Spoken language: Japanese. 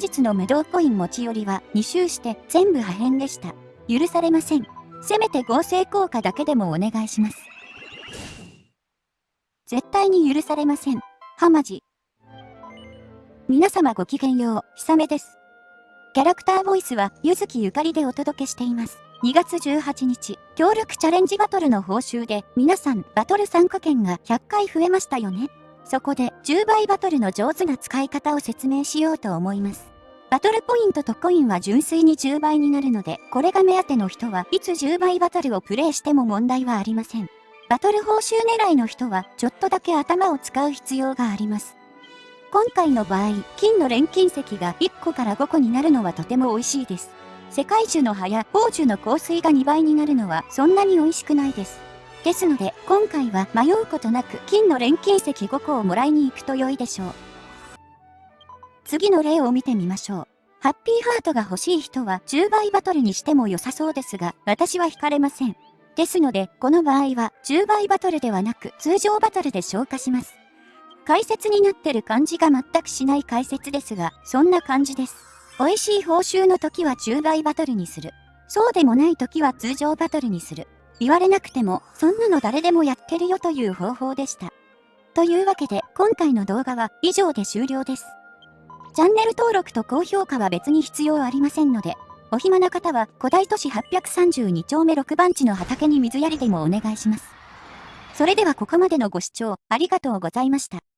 日の無道コイン持ち寄りは2周して全部破片でした。許されません。せめて合成効果だけでもお願いします。絶対に許されません。はまじ。皆様ごきげんよう、ひさめです。キャラクターボイスは、ゆずきゆかりでお届けしています。2月18日、協力チャレンジバトルの報酬で、皆さん、バトル参加券が100回増えましたよね。そこで、10倍バトルの上手な使い方を説明しようと思います。バトルポイントとコインは純粋に10倍になるので、これが目当ての人はいつ10倍バトルをプレイしても問題はありません。バトル報酬狙いの人はちょっとだけ頭を使う必要があります。今回の場合、金の錬金石が1個から5個になるのはとても美味しいです。世界樹の葉や宝樹の香水が2倍になるのはそんなに美味しくないです。ですので、今回は迷うことなく金の錬金石5個をもらいに行くと良いでしょう。次の例を見てみましょう。ハッピーハートが欲しい人は10倍バトルにしても良さそうですが、私は惹かれません。ですので、この場合は10倍バトルではなく通常バトルで消化します。解説になってる感じが全くしない解説ですが、そんな感じです。美味しい報酬の時は10倍バトルにする。そうでもない時は通常バトルにする。言われなくても、そんなの誰でもやってるよという方法でした。というわけで、今回の動画は以上で終了です。チャンネル登録と高評価は別に必要ありませんので、お暇な方は古代都市832丁目6番地の畑に水やりでもお願いします。それではここまでのご視聴ありがとうございました。